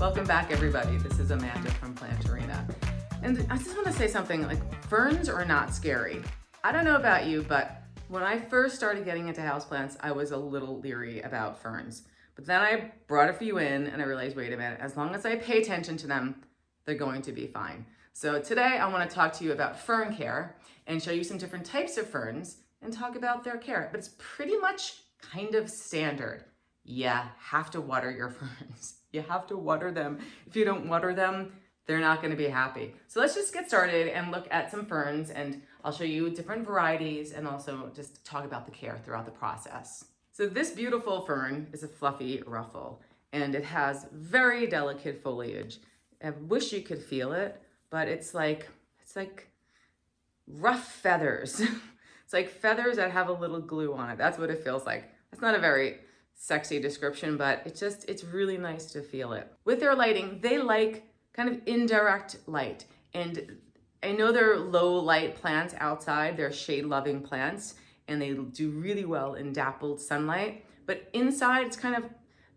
Welcome back everybody. This is Amanda from Planterina. And I just want to say something like ferns are not scary. I don't know about you, but when I first started getting into houseplants, I was a little leery about ferns. But then I brought a few in and I realized, wait a minute, as long as I pay attention to them, they're going to be fine. So today I want to talk to you about fern care and show you some different types of ferns and talk about their care. But it's pretty much kind of standard. Yeah, have to water your ferns. You have to water them. If you don't water them, they're not gonna be happy. So let's just get started and look at some ferns and I'll show you different varieties and also just talk about the care throughout the process. So this beautiful fern is a fluffy ruffle and it has very delicate foliage. I wish you could feel it, but it's like, it's like rough feathers. it's like feathers that have a little glue on it. That's what it feels like. It's not a very sexy description, but it's just, it's really nice to feel it. With their lighting, they like kind of indirect light. And I know they're low light plants outside, they're shade loving plants, and they do really well in dappled sunlight. But inside, it's kind of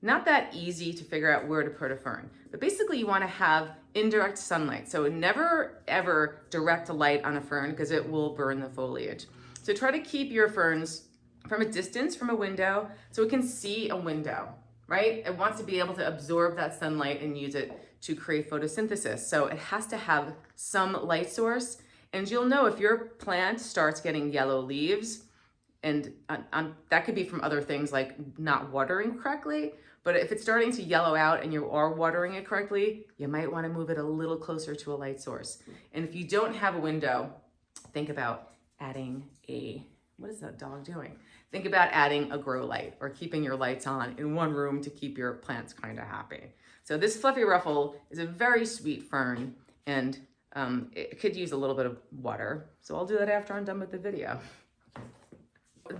not that easy to figure out where to put a fern. But basically you wanna have indirect sunlight. So never ever direct light on a fern because it will burn the foliage. So try to keep your ferns from a distance from a window so it can see a window, right? It wants to be able to absorb that sunlight and use it to create photosynthesis. So it has to have some light source. And you'll know if your plant starts getting yellow leaves, and um, that could be from other things like not watering correctly, but if it's starting to yellow out and you are watering it correctly, you might wanna move it a little closer to a light source. And if you don't have a window, think about adding a, what is that dog doing? Think about adding a grow light or keeping your lights on in one room to keep your plants kind of happy. So this fluffy ruffle is a very sweet fern and um, it could use a little bit of water. So I'll do that after I'm done with the video.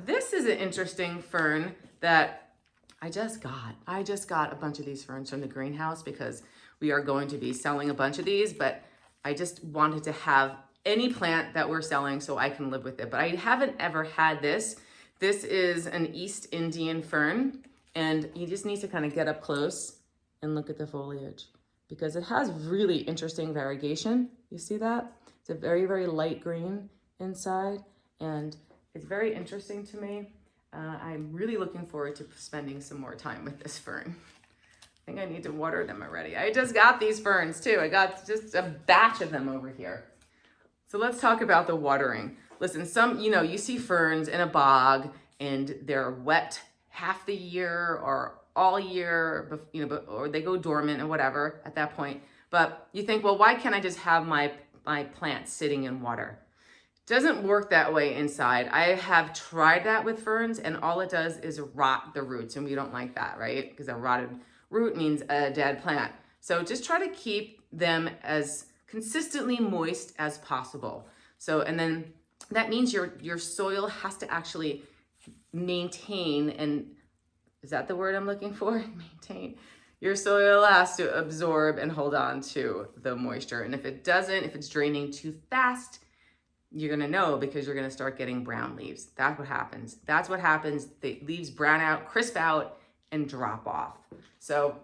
This is an interesting fern that I just got. I just got a bunch of these ferns from the greenhouse because we are going to be selling a bunch of these, but I just wanted to have any plant that we're selling so I can live with it. But I haven't ever had this this is an East Indian fern, and you just need to kind of get up close and look at the foliage because it has really interesting variegation. You see that? It's a very, very light green inside, and it's very interesting to me. Uh, I'm really looking forward to spending some more time with this fern. I think I need to water them already. I just got these ferns too. I got just a batch of them over here. So let's talk about the watering. Listen, some, you know, you see ferns in a bog and they're wet half the year or all year, you know, or they go dormant or whatever at that point. But you think, well, why can't I just have my, my plant sitting in water? Doesn't work that way inside. I have tried that with ferns and all it does is rot the roots and we don't like that, right? Because a rotted root means a dead plant. So just try to keep them as consistently moist as possible. So, and then that means your, your soil has to actually maintain and is that the word I'm looking for? maintain. Your soil has to absorb and hold on to the moisture. And if it doesn't, if it's draining too fast, you're gonna know because you're gonna start getting brown leaves. That's what happens. That's what happens. The leaves brown out, crisp out, and drop off. So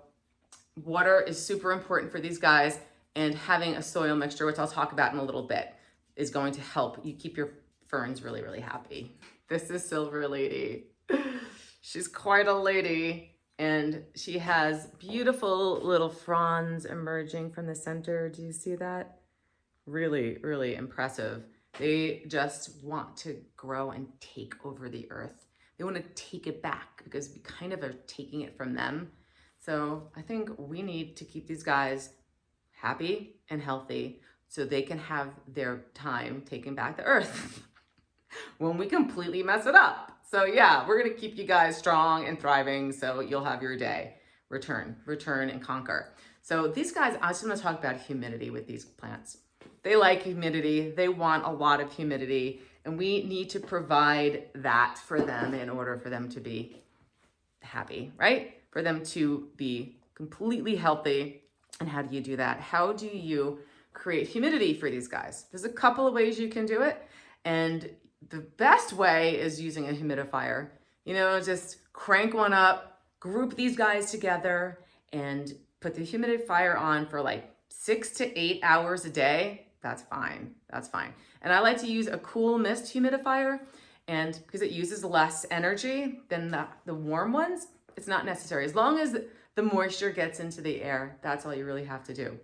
water is super important for these guys and having a soil mixture, which I'll talk about in a little bit, is going to help you keep your ferns really, really happy. This is Silver Lady. She's quite a lady and she has beautiful little fronds emerging from the center. Do you see that? Really, really impressive. They just want to grow and take over the earth. They want to take it back because we kind of are taking it from them. So I think we need to keep these guys happy and healthy so they can have their time taking back the earth when we completely mess it up. So yeah, we're gonna keep you guys strong and thriving so you'll have your day. Return, return and conquer. So these guys, I just wanna talk about humidity with these plants. They like humidity, they want a lot of humidity, and we need to provide that for them in order for them to be happy, right? For them to be completely healthy. And how do you do that? How do you create humidity for these guys? There's a couple of ways you can do it. And the best way is using a humidifier. You know, just crank one up, group these guys together, and put the humidifier on for like six to eight hours a day, that's fine. That's fine. And I like to use a cool mist humidifier and because it uses less energy than the, the warm ones, it's not necessary. As long as the moisture gets into the air, that's all you really have to do.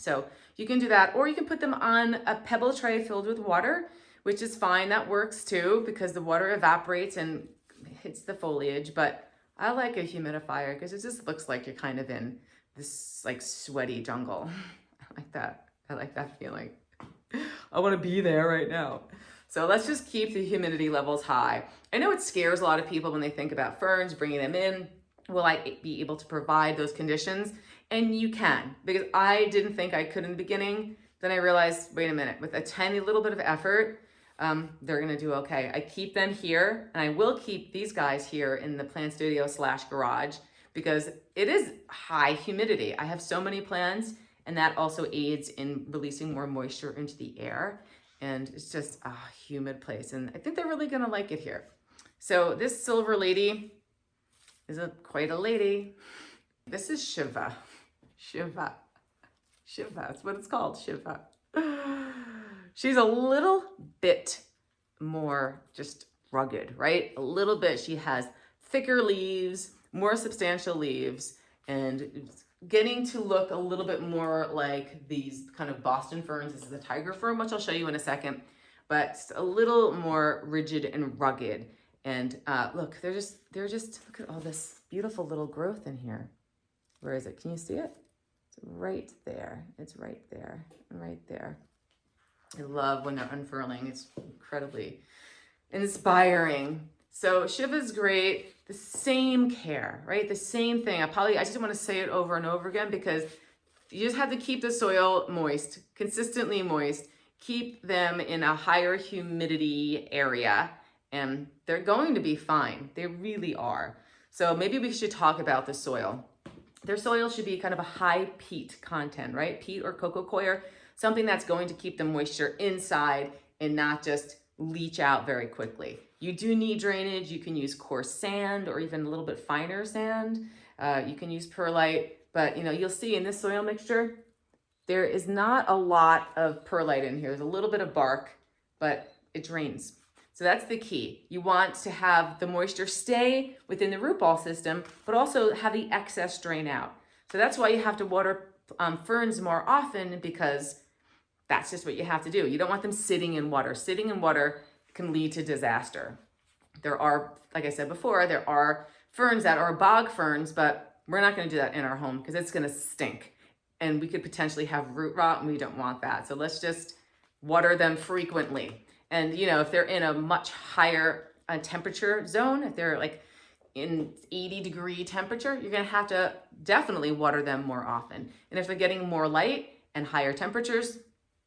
So you can do that, or you can put them on a pebble tray filled with water, which is fine. That works too because the water evaporates and hits the foliage. But I like a humidifier because it just looks like you're kind of in this like sweaty jungle. I like that. I like that feeling. I want to be there right now. So let's just keep the humidity levels high. I know it scares a lot of people when they think about ferns, bringing them in. Will I be able to provide those conditions? And you can, because I didn't think I could in the beginning. Then I realized, wait a minute, with a tiny little bit of effort, um, they're gonna do okay. I keep them here, and I will keep these guys here in the plant studio slash garage because it is high humidity. I have so many plants, and that also aids in releasing more moisture into the air. And it's just a humid place, and I think they're really gonna like it here. So this silver lady is a quite a lady. This is Shiva. Shiva. Shiva, that's what it's called, Shiva. She's a little bit more just rugged, right? A little bit. She has thicker leaves, more substantial leaves, and getting to look a little bit more like these kind of Boston ferns. This is a tiger fern, which I'll show you in a second, but a little more rigid and rugged. And uh, look, they're just, they're just, look at all this beautiful little growth in here. Where is it? Can you see it? Right there. It's right there, right there. I love when they're unfurling. It's incredibly inspiring. So Shiva's great. The same care, right? The same thing. I probably, I just want to say it over and over again because you just have to keep the soil moist, consistently moist. Keep them in a higher humidity area and they're going to be fine. They really are. So maybe we should talk about the soil their soil should be kind of a high peat content, right? Peat or coco coir, something that's going to keep the moisture inside and not just leach out very quickly. You do need drainage. You can use coarse sand or even a little bit finer sand. Uh, you can use perlite, but you know, you'll see in this soil mixture, there is not a lot of perlite in here. There's a little bit of bark, but it drains so that's the key. You want to have the moisture stay within the root ball system, but also have the excess drain out. So that's why you have to water um, ferns more often because that's just what you have to do. You don't want them sitting in water. Sitting in water can lead to disaster. There are, like I said before, there are ferns that are bog ferns, but we're not gonna do that in our home because it's gonna stink. And we could potentially have root rot and we don't want that. So let's just water them frequently. And, you know, if they're in a much higher uh, temperature zone, if they're like in 80 degree temperature, you're to have to definitely water them more often. And if they're getting more light and higher temperatures,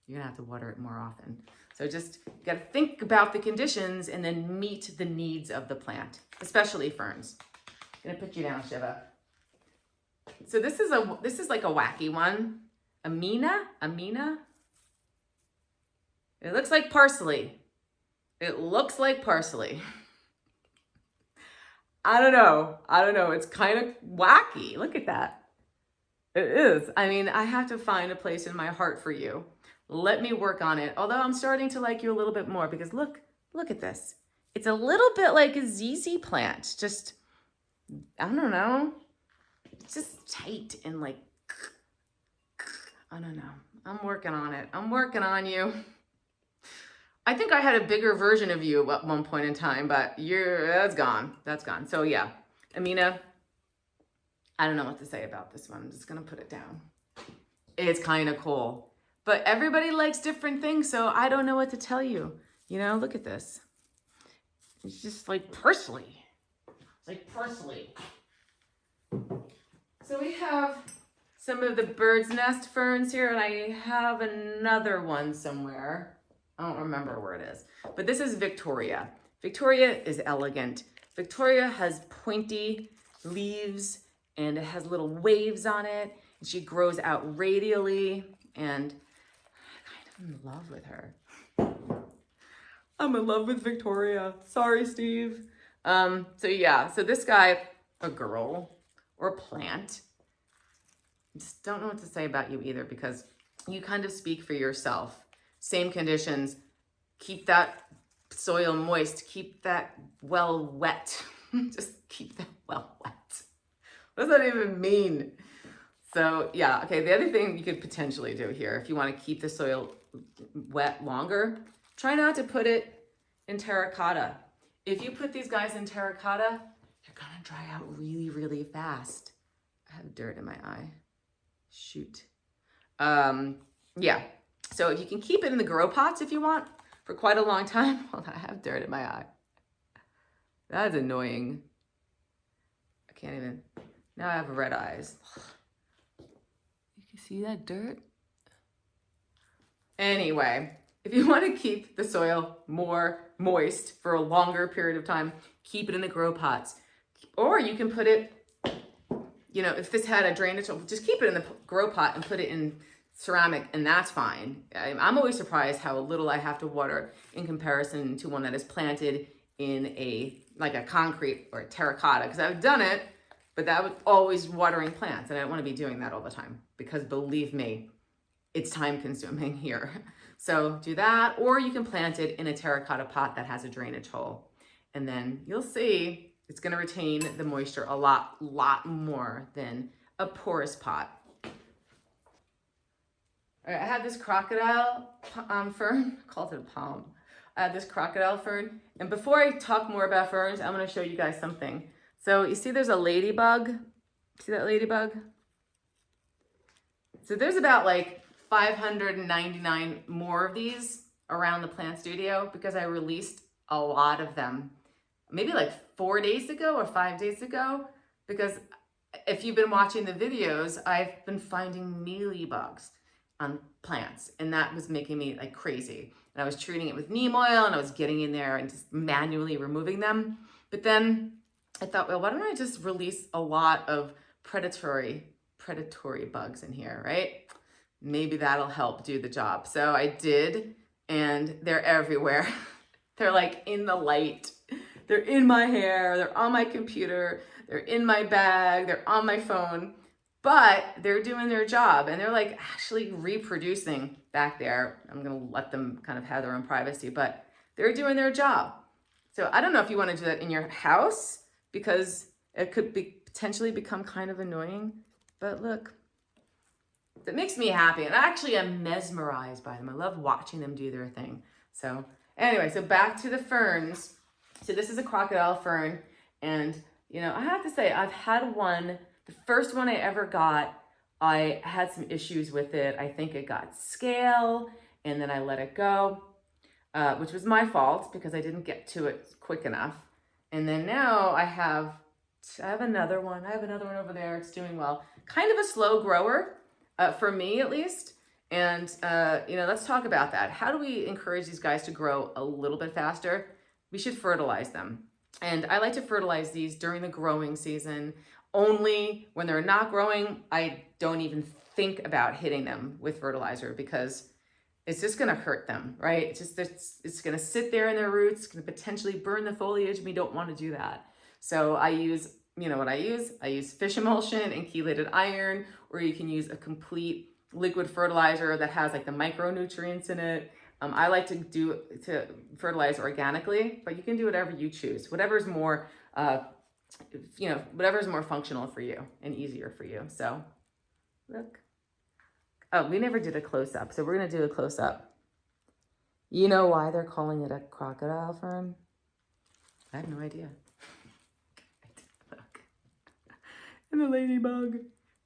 you're to have to water it more often. So just got to think about the conditions and then meet the needs of the plant, especially ferns. I'm to put you down, Shiva. So this is a this is like a wacky one. Amina, Amina, it looks like parsley. It looks like parsley. I don't know. I don't know. It's kind of wacky. Look at that. It is. I mean, I have to find a place in my heart for you. Let me work on it. Although I'm starting to like you a little bit more because look, look at this. It's a little bit like a ZZ plant. Just, I don't know. It's just tight and like, I don't know. I'm working on it. I'm working on you. I think I had a bigger version of you at one point in time, but you're, that's gone. That's gone. So yeah, Amina, I don't know what to say about this one. I'm just going to put it down. It's kind of cool. But everybody likes different things, so I don't know what to tell you. You know, look at this. It's just like parsley. It's like parsley. So we have some of the bird's nest ferns here, and I have another one somewhere. I don't remember where it is, but this is Victoria. Victoria is elegant. Victoria has pointy leaves and it has little waves on it. And she grows out radially and I'm kind of in love with her. I'm in love with Victoria. Sorry, Steve. Um, so yeah, so this guy, a girl or a plant, just don't know what to say about you either because you kind of speak for yourself. Same conditions, keep that soil moist, keep that well wet. just keep that well wet. What does that even mean? So yeah, okay, the other thing you could potentially do here, if you wanna keep the soil wet longer, try not to put it in terracotta. If you put these guys in terracotta, they're gonna dry out really, really fast. I have dirt in my eye. Shoot. Um, yeah, so if you can keep it in the grow pots if you want for quite a long time. Well, I have dirt in my eye. That's annoying. I can't even, now I have red eyes. You can see that dirt? Anyway, if you want to keep the soil more moist for a longer period of time, keep it in the grow pots. Or you can put it, you know, if this had a drainage, just keep it in the grow pot and put it in ceramic and that's fine. I'm always surprised how little I have to water in comparison to one that is planted in a, like a concrete or a terracotta because I've done it, but that was always watering plants and I don't want to be doing that all the time because believe me, it's time consuming here. So do that, or you can plant it in a terracotta pot that has a drainage hole. And then you'll see it's gonna retain the moisture a lot, lot more than a porous pot. I have this crocodile um, fern, called it a palm. I have this crocodile fern. And before I talk more about ferns, I'm gonna show you guys something. So you see there's a ladybug. See that ladybug? So there's about like 599 more of these around the plant studio because I released a lot of them maybe like four days ago or five days ago because if you've been watching the videos, I've been finding mealybugs on plants and that was making me like crazy. And I was treating it with neem oil and I was getting in there and just manually removing them. But then I thought, well, why don't I just release a lot of predatory, predatory bugs in here, right? Maybe that'll help do the job. So I did, and they're everywhere. they're like in the light. They're in my hair, they're on my computer, they're in my bag, they're on my phone but they're doing their job and they're like actually reproducing back there. I'm going to let them kind of have their own privacy, but they're doing their job. So I don't know if you want to do that in your house because it could be potentially become kind of annoying, but look, it makes me happy. And I actually am mesmerized by them. I love watching them do their thing. So anyway, so back to the ferns. So this is a crocodile fern. And, you know, I have to say, I've had one the first one I ever got, I had some issues with it. I think it got scale and then I let it go, uh, which was my fault because I didn't get to it quick enough. And then now I have, I have another one. I have another one over there. It's doing well. Kind of a slow grower, uh, for me at least. And, uh, you know, let's talk about that. How do we encourage these guys to grow a little bit faster? We should fertilize them. And I like to fertilize these during the growing season only when they're not growing, I don't even think about hitting them with fertilizer because it's just going to hurt them, right? It's just, it's, it's going to sit there in their roots, going to potentially burn the foliage. We don't want to do that. So I use, you know what I use? I use fish emulsion and chelated iron, or you can use a complete liquid fertilizer that has like the micronutrients in it. Um, I like to do to fertilize organically, but you can do whatever you choose. Whatever is more uh, you know, whatever is more functional for you and easier for you. So look. Oh, we never did a close up. So we're going to do a close up. You know why they're calling it a crocodile fern? I have no idea. Look. And the ladybug.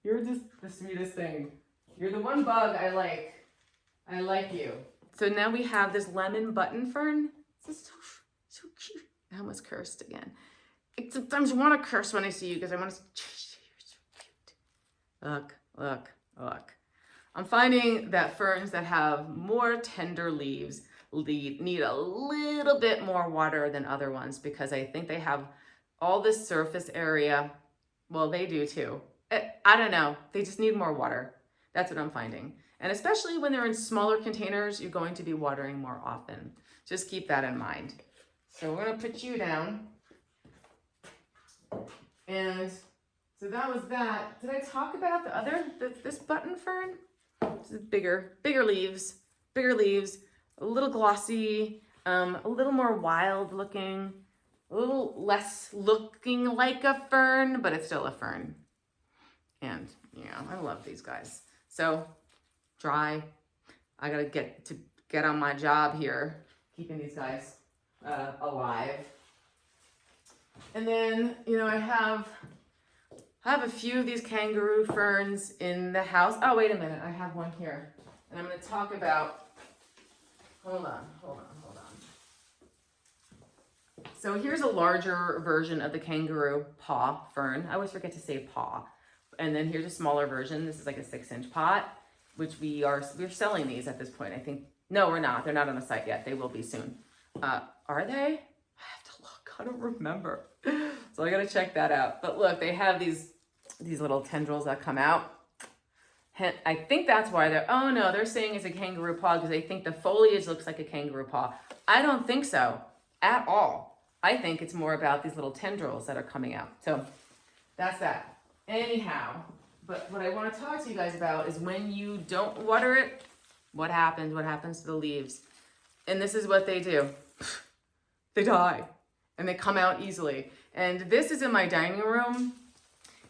You're just the sweetest thing. You're the one bug I like. I like you. So now we have this lemon button fern. This is so, so cute. I almost cursed again sometimes want to curse when I see you because I want to say. Look, look, look. I'm finding that ferns that have more tender leaves need a little bit more water than other ones because I think they have all this surface area. Well, they do too. Eh, I don't know. They just need more water. That's what I'm finding. And especially when they're in smaller containers, you're going to be watering more often. Just keep that in mind. So we're going to put you down. And So that was that. Did I talk about the other, the, this button fern? Bigger, bigger leaves, bigger leaves, a little glossy, um, a little more wild looking, a little less looking like a fern, but it's still a fern. And, yeah, I love these guys. So, dry. I gotta get to get on my job here, keeping these guys uh, alive. And then, you know, I have I have a few of these kangaroo ferns in the house. Oh, wait a minute. I have one here. And I'm going to talk about, hold on, hold on, hold on. So here's a larger version of the kangaroo paw fern. I always forget to say paw. And then here's a smaller version. This is like a six inch pot, which we are, we're selling these at this point. I think, no, we're not. They're not on the site yet. They will be soon. Uh, are they? I don't remember. So I got to check that out. But look, they have these these little tendrils that come out. I think that's why they're, oh no, they're saying it's a kangaroo paw because they think the foliage looks like a kangaroo paw. I don't think so at all. I think it's more about these little tendrils that are coming out. So that's that. Anyhow, but what I want to talk to you guys about is when you don't water it, what happens? What happens to the leaves? And this is what they do. they die and they come out easily. And this is in my dining room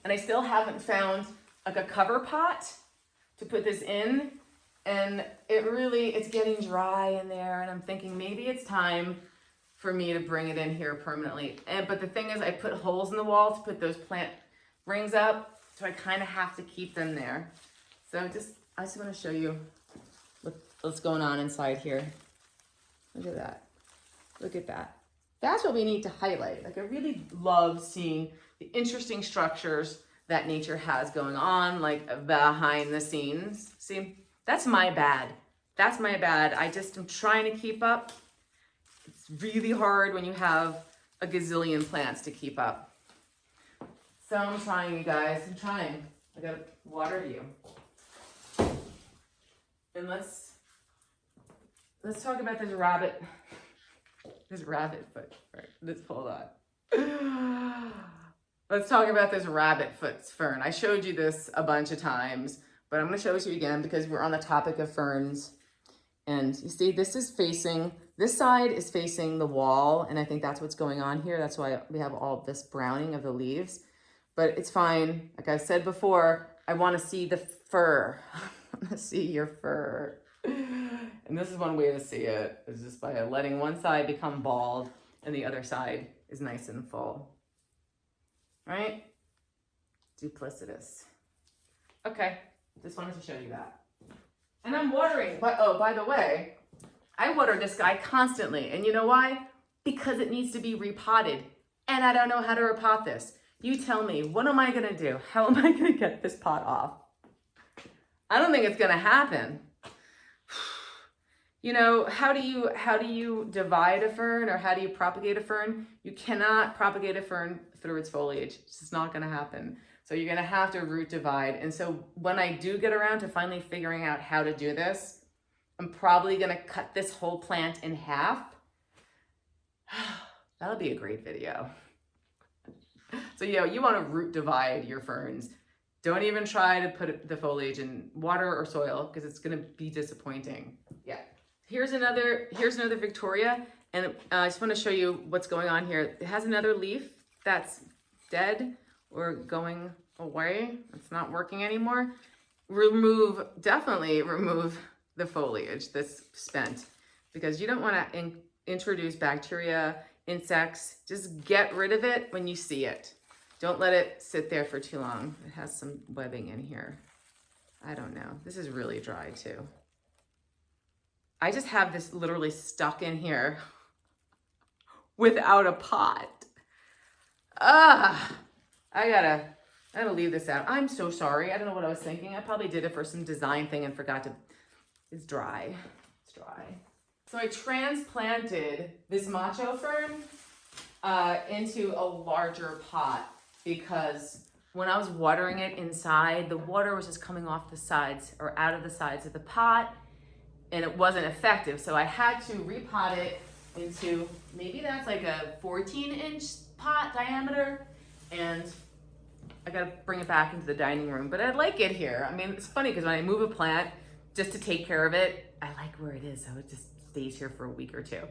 and I still haven't found like a cover pot to put this in. And it really, it's getting dry in there. And I'm thinking maybe it's time for me to bring it in here permanently. And But the thing is I put holes in the wall to put those plant rings up. So I kind of have to keep them there. So just, I just want to show you what, what's going on inside here. Look at that. Look at that. That's what we need to highlight. Like I really love seeing the interesting structures that nature has going on, like behind the scenes. See, that's my bad. That's my bad. I just am trying to keep up. It's really hard when you have a gazillion plants to keep up. So I'm trying, you guys. I'm trying. I gotta water you. And let's let's talk about this rabbit. This rabbit foot. Right, let's hold on. Let's talk about this rabbit foot fern. I showed you this a bunch of times, but I'm going to show it to you again because we're on the topic of ferns. And you see, this is facing, this side is facing the wall, and I think that's what's going on here. That's why we have all this browning of the leaves. But it's fine. Like I said before, I want to see the fur. I want to see your fur. And this is one way to see it, is just by letting one side become bald and the other side is nice and full right? Duplicitous. Okay, just wanted to show you that. And I'm watering, but oh, by the way, I water this guy constantly. And you know why? Because it needs to be repotted. And I don't know how to repot this. You tell me, what am I gonna do? How am I gonna get this pot off? I don't think it's gonna happen. You know, how do you how do you divide a fern or how do you propagate a fern? You cannot propagate a fern through its foliage. It's just not going to happen. So you're going to have to root divide. And so when I do get around to finally figuring out how to do this, I'm probably going to cut this whole plant in half. That'll be a great video. So, you know, you want to root divide your ferns. Don't even try to put the foliage in water or soil because it's going to be disappointing. Here's another, here's another Victoria. And uh, I just want to show you what's going on here. It has another leaf that's dead or going away, it's not working anymore, remove, definitely remove the foliage that's spent because you don't want to in introduce bacteria, insects, just get rid of it when you see it. Don't let it sit there for too long. It has some webbing in here. I don't know. This is really dry too. I just have this literally stuck in here without a pot. Ah, I gotta, I gotta leave this out. I'm so sorry. I don't know what I was thinking. I probably did it for some design thing and forgot to, it's dry. It's dry. So I transplanted this macho fern uh, into a larger pot because when I was watering it inside, the water was just coming off the sides or out of the sides of the pot and it wasn't effective. So I had to repot it into, maybe that's like a 14 inch pot diameter. And I gotta bring it back into the dining room, but I like it here. I mean, it's funny because when I move a plant just to take care of it, I like where it is, so it just stays here for a week or two.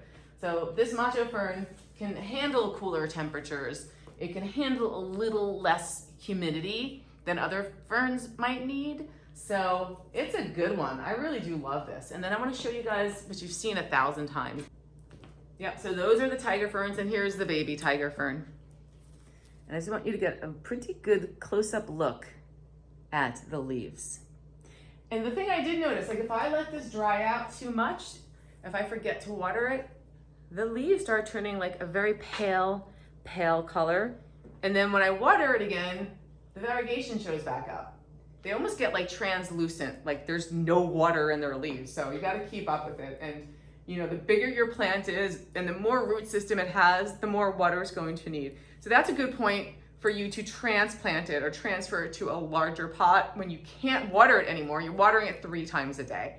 So this macho fern can handle cooler temperatures. It can handle a little less humidity than other ferns might need. So it's a good one. I really do love this. And then I wanna show you guys what you've seen a thousand times. Yep, so those are the tiger ferns and here's the baby tiger fern. And I just want you to get a pretty good close-up look at the leaves. And the thing I did notice, like if I let this dry out too much, if I forget to water it, the leaves start turning like a very pale, pale color. And then when I water it again, the variegation shows back up. They almost get like translucent, like there's no water in their leaves. So you gotta keep up with it. And you know, the bigger your plant is and the more root system it has, the more water it's going to need. So that's a good point for you to transplant it or transfer it to a larger pot when you can't water it anymore. You're watering it three times a day.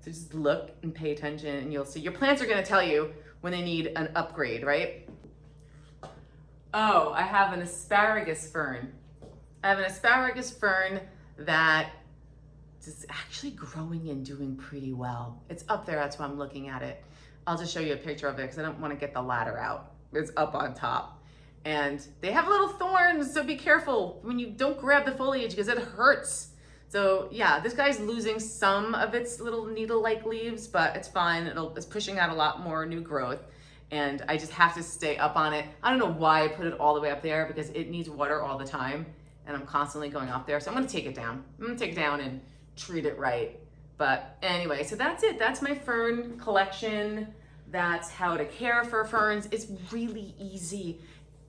So just look and pay attention and you'll see your plants are gonna tell you when they need an upgrade, right? Oh, I have an asparagus fern. I have an asparagus fern that is actually growing and doing pretty well. It's up there, that's why I'm looking at it. I'll just show you a picture of it because I don't want to get the ladder out. It's up on top. And they have little thorns, so be careful when you don't grab the foliage because it hurts. So yeah, this guy's losing some of its little needle-like leaves, but it's fine. It'll, it's pushing out a lot more new growth. And I just have to stay up on it. I don't know why I put it all the way up there because it needs water all the time. And I'm constantly going up there. So I'm gonna take it down. I'm gonna take it down and treat it right. But anyway, so that's it. That's my fern collection. That's how to care for ferns. It's really easy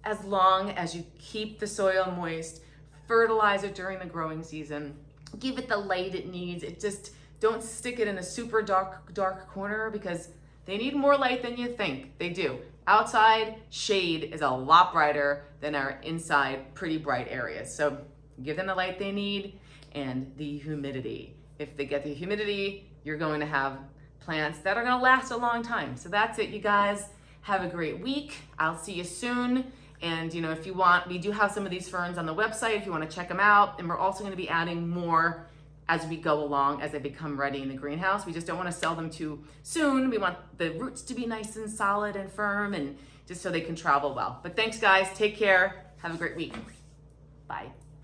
as long as you keep the soil moist, fertilize it during the growing season, give it the light it needs. It just, don't stick it in a super dark, dark corner because they need more light than you think. They do. Outside, shade is a lot brighter than our inside pretty bright areas. So give them the light they need and the humidity. If they get the humidity, you're going to have plants that are gonna last a long time. So that's it, you guys. Have a great week. I'll see you soon. And you know, if you want, we do have some of these ferns on the website if you wanna check them out. And we're also gonna be adding more as we go along, as they become ready in the greenhouse. We just don't wanna sell them too soon. We want the roots to be nice and solid and firm and just so they can travel well. But thanks guys, take care. Have a great week. Bye.